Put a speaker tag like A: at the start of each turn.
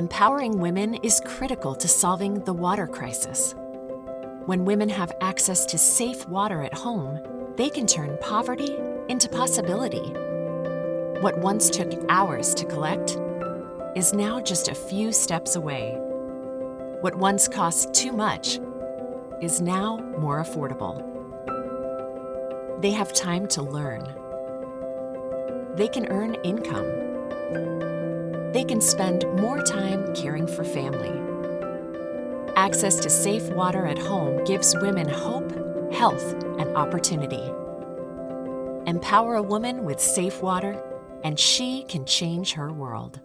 A: Empowering women is critical to solving the water crisis. When women have access to safe water at home, they can turn poverty into possibility. What once took hours to collect is now just a few steps away. What once cost too much is now more affordable. They have time to learn. They can earn income. They can spend more time caring for family. Access to safe water at home gives women hope, health, and opportunity. Empower a woman with safe water, and she can change her world.